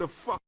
the fuck?